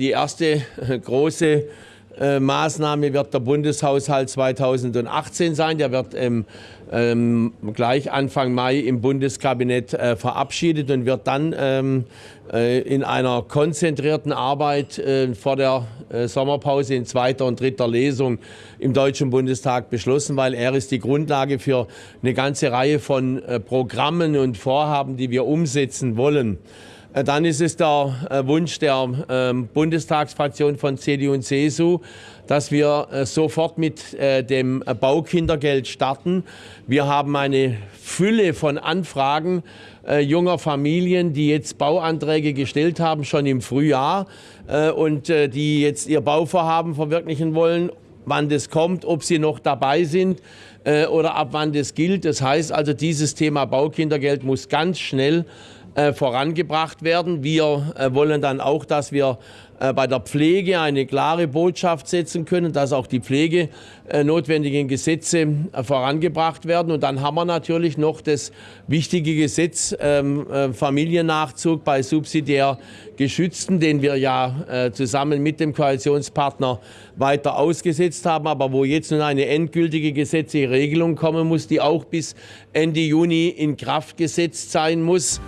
Die erste große äh, Maßnahme wird der Bundeshaushalt 2018 sein. Der wird ähm, ähm, gleich Anfang Mai im Bundeskabinett äh, verabschiedet und wird dann ähm, äh, in einer konzentrierten Arbeit äh, vor der äh, Sommerpause in zweiter und dritter Lesung im Deutschen Bundestag beschlossen, weil er ist die Grundlage für eine ganze Reihe von äh, Programmen und Vorhaben, die wir umsetzen wollen. Äh, dann ist es der äh, Wunsch der ähm, Bundestagsfraktion von CDU und CSU, dass wir äh, sofort mit dem Baukindergeld starten. Wir haben eine Fülle von Anfragen junger Familien, die jetzt Bauanträge gestellt haben, schon im Frühjahr und die jetzt ihr Bauvorhaben verwirklichen wollen. Wann das kommt, ob sie noch dabei sind oder ab wann das gilt. Das heißt also, dieses Thema Baukindergeld muss ganz schnell äh, vorangebracht werden. Wir äh, wollen dann auch, dass wir äh, bei der Pflege eine klare Botschaft setzen können, dass auch die Pflege notwendigen Gesetze vorangebracht werden. Und dann haben wir natürlich noch das wichtige Gesetz ähm, Familiennachzug bei subsidiär Geschützten, den wir ja zusammen mit dem Koalitionspartner weiter ausgesetzt haben, aber wo jetzt nun eine endgültige gesetzliche Regelung kommen muss, die auch bis Ende Juni in Kraft gesetzt sein muss.